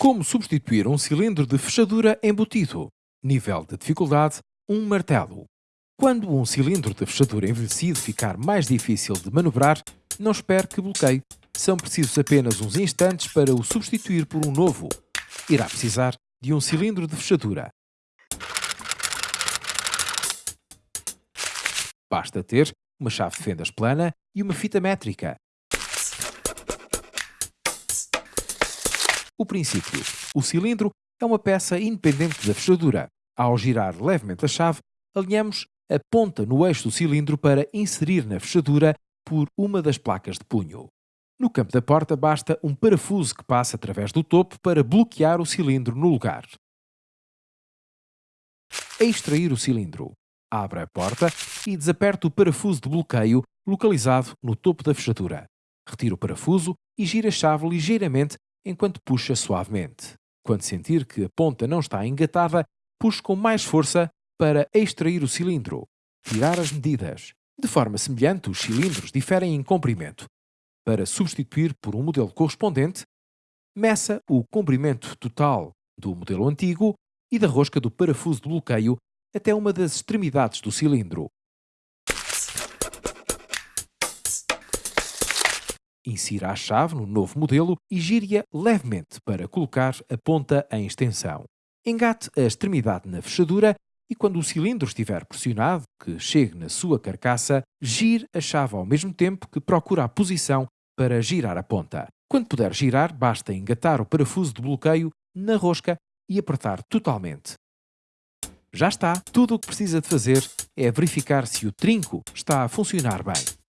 Como substituir um cilindro de fechadura embutido? Nível de dificuldade: um martelo. Quando um cilindro de fechadura envelhecido ficar mais difícil de manobrar, não espere que bloqueie. São precisos apenas uns instantes para o substituir por um novo. Irá precisar de um cilindro de fechadura. Basta ter uma chave de fendas plana e uma fita métrica. O princípio. O cilindro é uma peça independente da fechadura. Ao girar levemente a chave, alinhamos a ponta no eixo do cilindro para inserir na fechadura por uma das placas de punho. No campo da porta basta um parafuso que passa através do topo para bloquear o cilindro no lugar. A extrair o cilindro. Abra a porta e desaperte o parafuso de bloqueio localizado no topo da fechadura. Retire o parafuso e gira a chave ligeiramente enquanto puxa suavemente. Quando sentir que a ponta não está engatada, puxe com mais força para extrair o cilindro. Tirar as medidas. De forma semelhante, os cilindros diferem em comprimento. Para substituir por um modelo correspondente, meça o comprimento total do modelo antigo e da rosca do parafuso de bloqueio até uma das extremidades do cilindro. Insira a chave no novo modelo e gire-a levemente para colocar a ponta em extensão. Engate a extremidade na fechadura e quando o cilindro estiver pressionado, que chegue na sua carcaça, gire a chave ao mesmo tempo que procura a posição para girar a ponta. Quando puder girar, basta engatar o parafuso de bloqueio na rosca e apertar totalmente. Já está! Tudo o que precisa de fazer é verificar se o trinco está a funcionar bem.